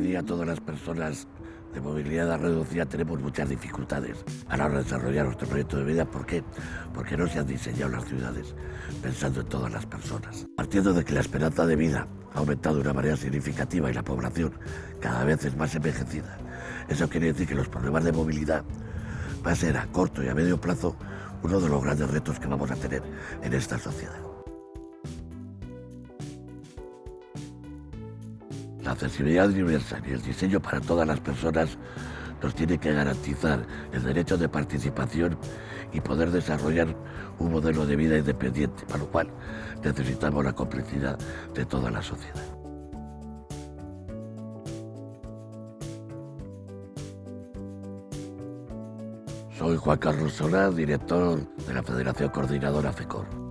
día todas las personas de movilidad reducida tenemos muchas dificultades a la hora de desarrollar nuestro proyecto de vida. ¿Por qué? Porque no se han diseñado las ciudades pensando en todas las personas. Partiendo de que la esperanza de vida ha aumentado de una manera significativa y la población cada vez es más envejecida. Eso quiere decir que los problemas de movilidad va a ser a corto y a medio plazo uno de los grandes retos que vamos a tener en esta sociedad. La accesibilidad universal y el diseño para todas las personas nos tiene que garantizar el derecho de participación y poder desarrollar un modelo de vida independiente, para lo cual necesitamos la complicidad de toda la sociedad. Soy Juan Carlos Solá, director de la Federación Coordinadora FECOR.